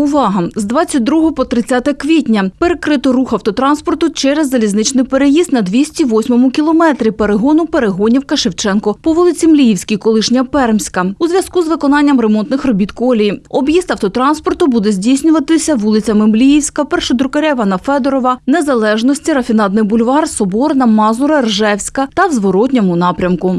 Увага! З 22 по 30 квітня перекрито рух автотранспорту через залізничний переїзд на 208 кілометрі перегону Перегонівка Шевченко по вулиці Мліївській, колишня Пермська. У зв'язку з виконанням ремонтних робіт колії. Об'їзд автотранспорту буде здійснюватися вулицями Мліївська, Першодрукаря на Федорова, Незалежності, Рафінадний бульвар, Соборна, Мазура, Ржевська та в зворотньому напрямку.